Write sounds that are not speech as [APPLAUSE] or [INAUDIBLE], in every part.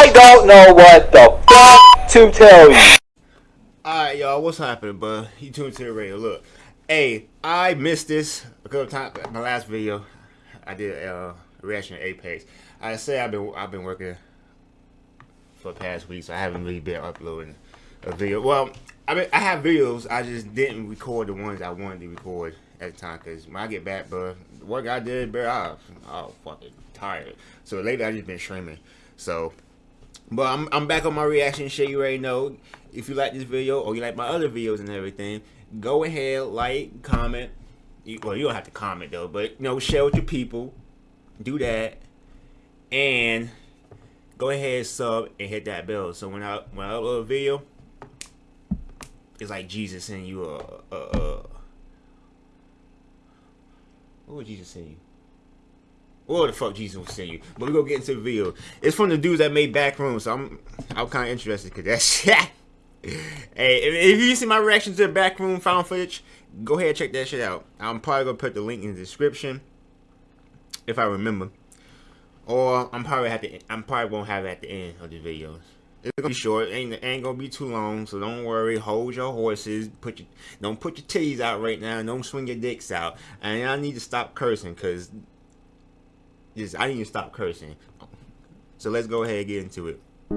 I don't know what the fuck to tell you. Alright, y'all, what's happening, bud? You tuned to the radio. Look, hey, I missed this a couple times. My last video, I did uh, a reaction to Apex. I say I've been I've been working for the past week, so I haven't really been uploading a video. Well, I mean, I have videos. I just didn't record the ones I wanted to record at the time because when I get back, bro, the work I did, bro, I, I was fucking tired. So lately, I just been streaming. So, but I'm I'm back on my reaction shit. You already know. If you like this video or you like my other videos and everything, go ahead, like, comment. Well, you don't have to comment though, but you know, share with your people. Do that, and go ahead, sub and hit that bell. So when I when I upload a video, it's like Jesus sending you a, a, a what would Jesus send you? What the fuck Jesus will send you? But we're gonna get into the video. It's from the dudes that made Backroom, so I'm I'm kind of interested because that's shit. [LAUGHS] hey, if, if, you see my reaction to the Backroom found footage, go ahead and check that shit out. I'm probably gonna put the link in the description if I remember, or I'm probably have to. I'm probably won't have it at the end of the videos. It's gonna be short. Ain't ain't gonna be too long, so don't worry. Hold your horses. Put your don't put your titties out right now. Don't swing your dicks out. And I need to stop cursing because just I didn't even stop cursing. So let's go ahead and get into it. I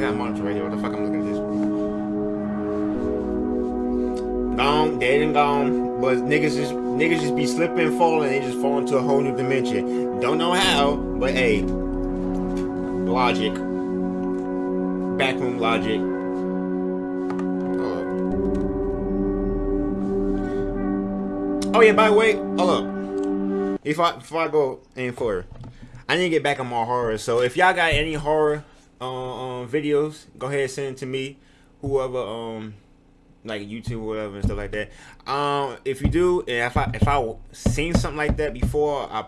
got, a monitor right here. What the fuck I'm looking at this? Gone, dead and gone. But niggas just niggas just be slipping, falling, they just fall into a whole new dimension. Don't know how, but hey, logic, backroom logic. Oh yeah, by the way, hold up. If I before I go any further, I need to get back on my horror. So if y'all got any horror uh, um, videos, go ahead and send it to me. Whoever um like YouTube or whatever and stuff like that. Um, if you do, and if I if I seen something like that before, I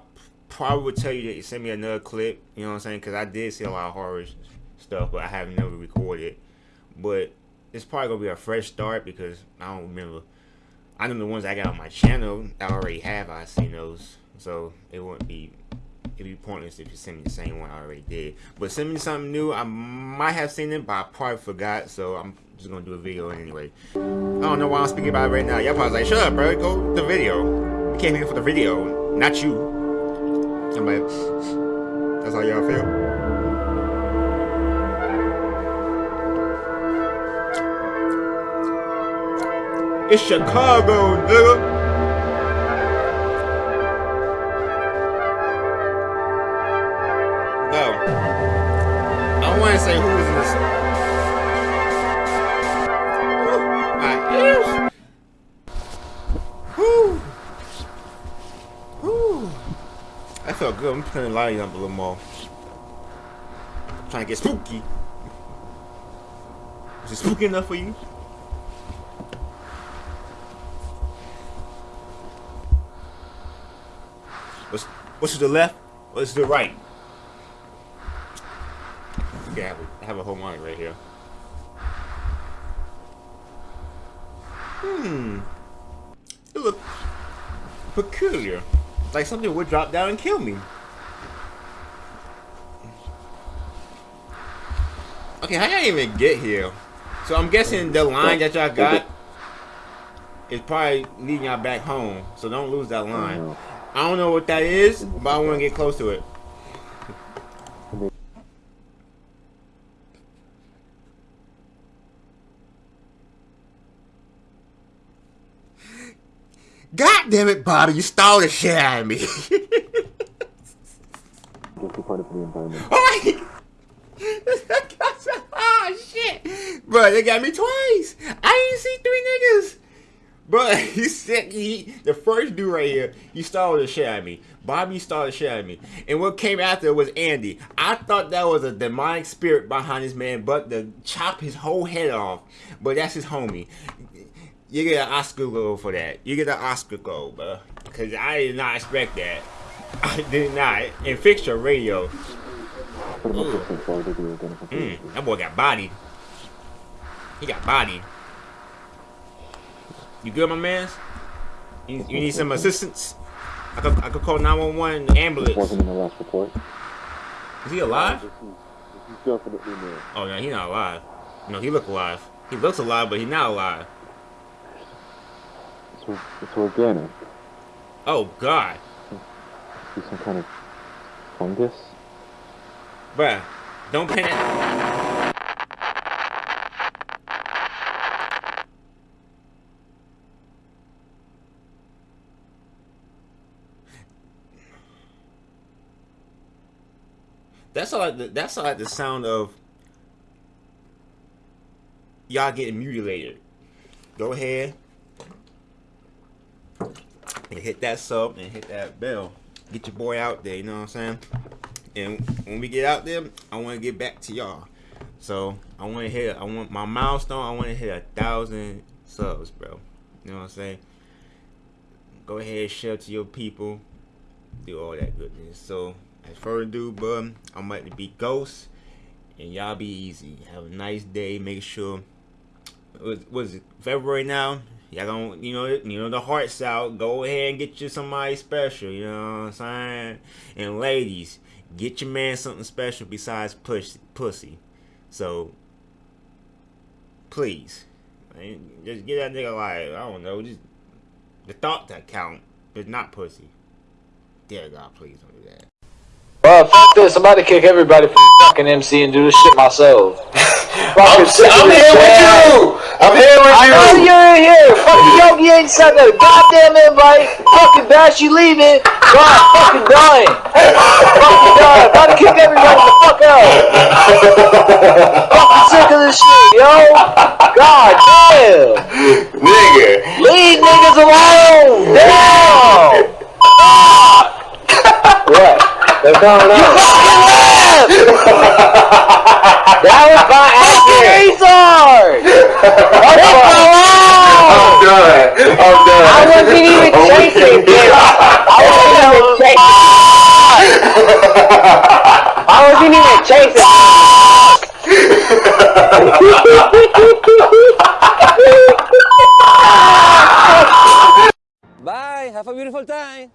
probably would tell you to send me another clip. You know what I'm saying? Because I did see a lot of horror stuff, but I have never recorded. But it's probably gonna be a fresh start because I don't remember. I know the ones I got on my channel I already have. I seen those, so it wouldn't be it'd be pointless if you send me the same one I already did. But send me something new. I might have seen it, but I probably forgot. So I'm just gonna do a video anyway. I don't know why I'm speaking about it right now. Y'all probably like, shut up, bro. Go the video. We came here for the video, not you. Somebody, that's how y'all feel? It's Chicago, nigga. No. I want to say who is this. my ears. felt good. I'm the lighting up a little more. I'm trying to get spooky. Is it spooky enough for you? What's what's to the left? What's to the right? Okay, I have a, I have a whole monitor right here. Hmm. It looks peculiar. Like something would drop down and kill me. Okay, how y'all even get here? So I'm guessing the line that y'all got is probably leading y'all back home. So don't lose that line. Mm-hmm. I don't know what that is, but I want to get close to it. God damn it, Bobby, you stole the shit out of me. [LAUGHS] oh, [LAUGHS] oh shit. Bro, they got me twice. I didn't see three niggas. Bro, [LAUGHS] he said he the first dude right here, he started the shit of me. Bobby started shit of me. And what came after was Andy. I thought that was a demonic spirit behind this man, but to chop his whole head off. But that's his homie. You get an Oscar goal for that. You get an Oscar goal, bro. Because I did not expect that. [LAUGHS] I did not. And fix your radio. Mm, that boy got body. He got body. You good, my man? You, you need some assistance? I could, I could call 911 ambulance. Wasn't in the last report. Is he alive? This is, this is definitely. Oh, yeah, he not alive. No, he look alive. He looks alive, but he not alive. It's, it's organic. Oh, God. See some kind of fungus. Bruh, don't panic. That's all. Like the, that's all like the sound of y'all getting mutilated. Go ahead and hit that sub and hit that bell. Get your boy out there. You know what I'm saying? And when we get out there, I want to get back to y'all. So I want to hit. I want my milestone. I want to hit a thousand subs, bro. You know what I'm saying? Go ahead, share to your people. Do all that goodness. So as further ado, bud, I'm about to be Ghost, and y'all be easy. Have a nice day. Make sure. What was it? February now. Y'all gonna, you know, you know the hearts out. Go ahead and get you somebody special. You know what I'm saying? And ladies, get your man something special besides push pussy. So please, just get that nigga like I don't know, just the thought that count, but not pussy. Dear God, please don't do that. Well, f this. I'm about to kick everybody from fucking MC and do this shit myself. [LAUGHS] I'm, I'm here with you. I'm here with I you. know you're in here. Fucking Yogi ain't sent that goddamn invite. Fucking Bash, you leaving. God, fucking dying. fucking dying. About to kick everybody the fuck out. fucking sick of this shit, yo. God damn. Nigga. Leave niggas alone. Damn. They're going on. [LAUGHS] that was my oh, accident. Retard. What's going I'm done. I'm done. I wasn't even [LAUGHS] oh, chasing, with I wasn't even chasing. I wasn't even chasing. [LAUGHS] Bye. Have a beautiful time.